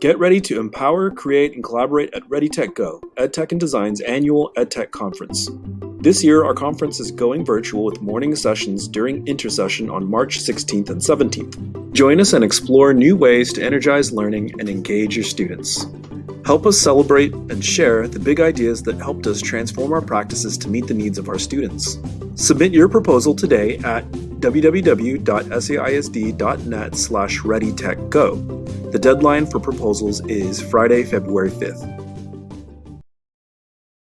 Get ready to empower, create, and collaborate at ReadyTech Go, EdTech and Design's annual EdTech conference. This year, our conference is going virtual with morning sessions during intersession on March 16th and 17th. Join us and explore new ways to energize learning and engage your students. Help us celebrate and share the big ideas that helped us transform our practices to meet the needs of our students. Submit your proposal today at www.saisd.net slash readytechgo. The deadline for proposals is Friday, February 5th.